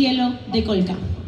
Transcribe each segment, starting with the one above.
cielo de Colca.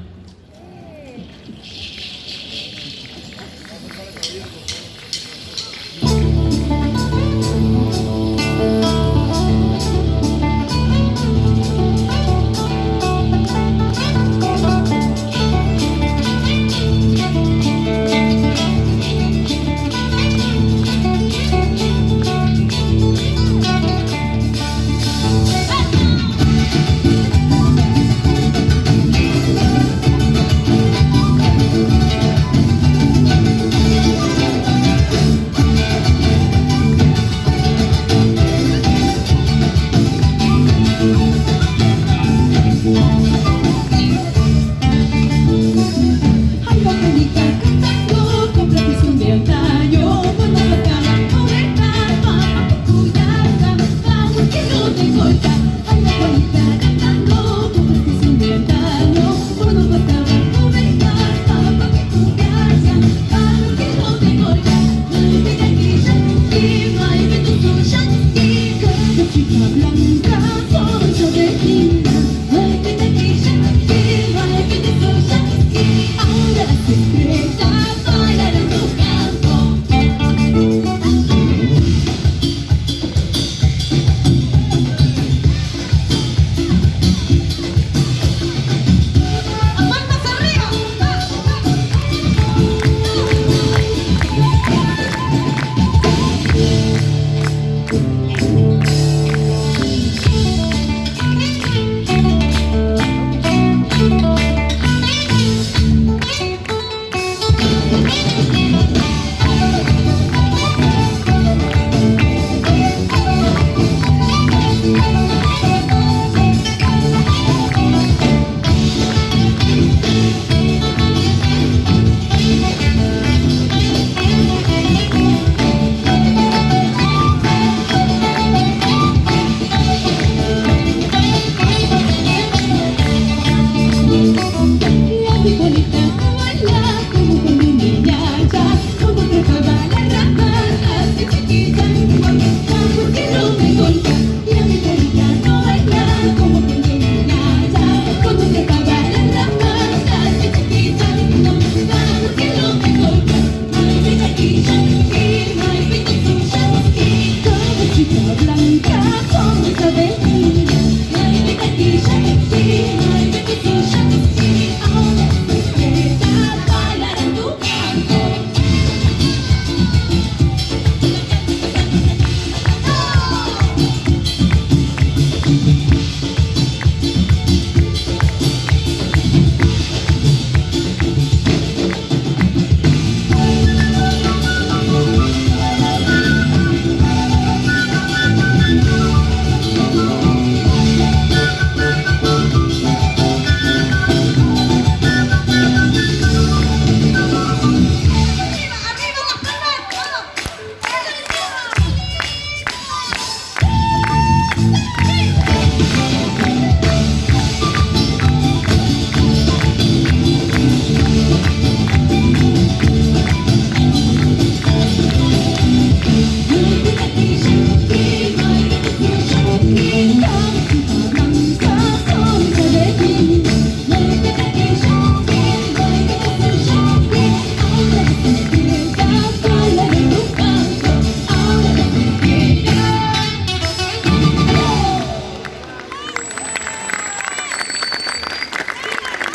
Yeah.